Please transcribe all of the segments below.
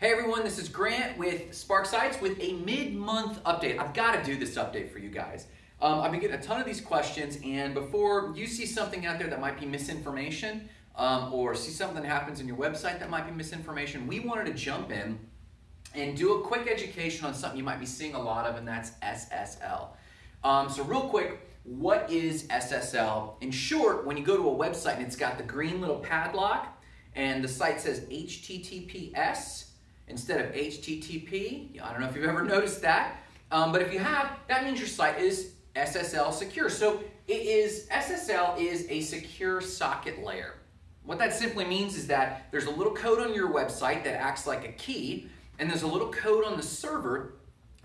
Hey everyone, this is Grant with Spark Sites with a mid-month update. I've got to do this update for you guys. Um, I've been getting a ton of these questions, and before you see something out there that might be misinformation, um, or see something that happens in your website that might be misinformation, we wanted to jump in and do a quick education on something you might be seeing a lot of, and that's SSL. Um, so real quick, what is SSL? In short, when you go to a website and it's got the green little padlock, and the site says HTTPS instead of HTTP. I don't know if you've ever noticed that, um, but if you have, that means your site is SSL secure. So it is SSL is a secure socket layer. What that simply means is that there's a little code on your website that acts like a key, and there's a little code on the server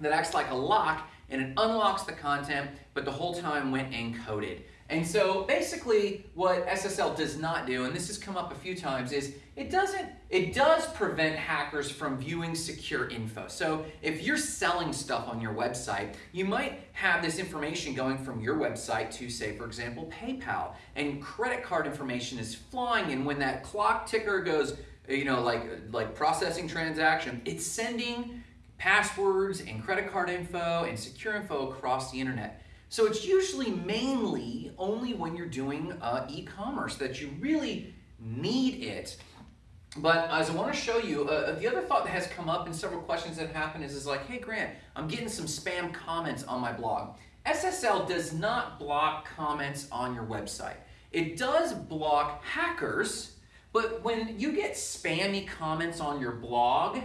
that acts like a lock, and it unlocks the content, but the whole time went encoded. And so basically what SSL does not do, and this has come up a few times, is it doesn't, it does prevent hackers from viewing secure info. So if you're selling stuff on your website, you might have this information going from your website to say, for example, PayPal, and credit card information is flying, and when that clock ticker goes, you know, like, like processing transaction, it's sending passwords and credit card info and secure info across the internet. So it's usually mainly only when you're doing uh, e-commerce that you really need it. But as I want to show you, uh, the other thought that has come up in several questions that happen is, is like, hey Grant, I'm getting some spam comments on my blog. SSL does not block comments on your website. It does block hackers, but when you get spammy comments on your blog,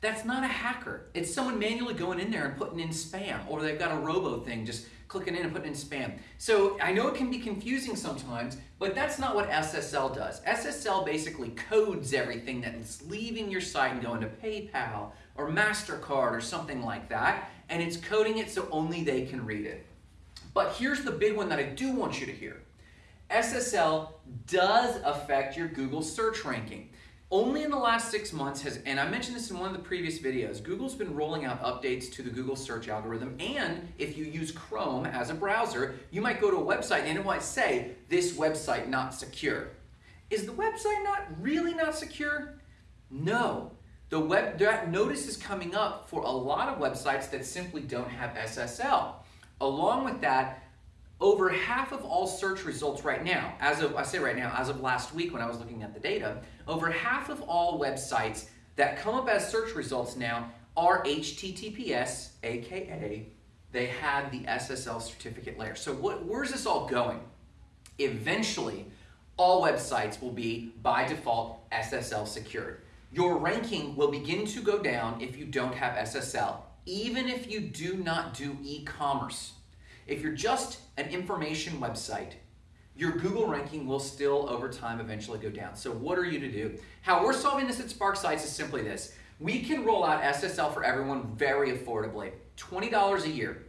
that's not a hacker. It's someone manually going in there and putting in spam, or they've got a robo thing just clicking in and putting in spam. So I know it can be confusing sometimes, but that's not what SSL does. SSL basically codes everything that's leaving your site and going to PayPal or MasterCard or something like that, and it's coding it so only they can read it. But here's the big one that I do want you to hear. SSL does affect your Google search ranking. Only in the last six months has, and I mentioned this in one of the previous videos, Google's been rolling out updates to the Google search algorithm. And if you use Chrome as a browser, you might go to a website and it might say, this website not secure. Is the website not really not secure? No. The web, that notice is coming up for a lot of websites that simply don't have SSL. Along with that, over half of all search results right now, as of, I say right now, as of last week when I was looking at the data, over half of all websites that come up as search results now are HTTPS, aka they have the SSL certificate layer. So what, where's this all going? Eventually, all websites will be, by default, SSL secured. Your ranking will begin to go down if you don't have SSL, even if you do not do e-commerce. If you're just an information website, your Google ranking will still over time eventually go down. So what are you to do? How we're solving this at Spark Sites is simply this. We can roll out SSL for everyone very affordably, $20 a year.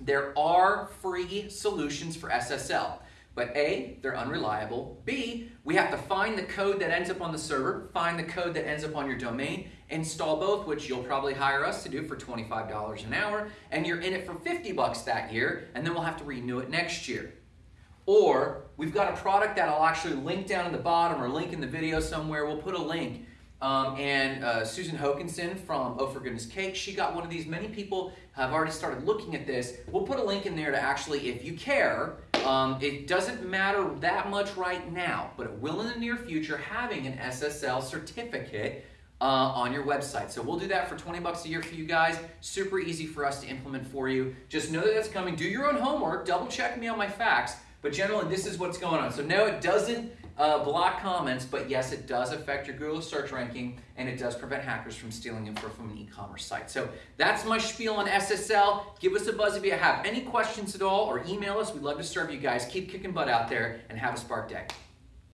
There are free solutions for SSL. But A, they're unreliable. B, we have to find the code that ends up on the server, find the code that ends up on your domain, install both, which you'll probably hire us to do for $25 an hour, and you're in it for 50 bucks that year, and then we'll have to renew it next year. Or we've got a product that I'll actually link down in the bottom or link in the video somewhere. We'll put a link um, and uh, Susan Hokinson from Oh For Goodness Cake, she got one of these. Many people have already started looking at this. We'll put a link in there to actually, if you care, um, it doesn't matter that much right now, but it will in the near future, having an SSL certificate uh, on your website. So we'll do that for 20 bucks a year for you guys. Super easy for us to implement for you. Just know that that's coming. Do your own homework. Double check me on my facts. But generally, this is what's going on. So no, it doesn't uh, block comments, but yes, it does affect your Google search ranking, and it does prevent hackers from stealing info from an e-commerce site. So that's my spiel on SSL. Give us a buzz if you have any questions at all, or email us. We'd love to serve you guys. Keep kicking butt out there, and have a Spark day.